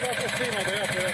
más encima, te.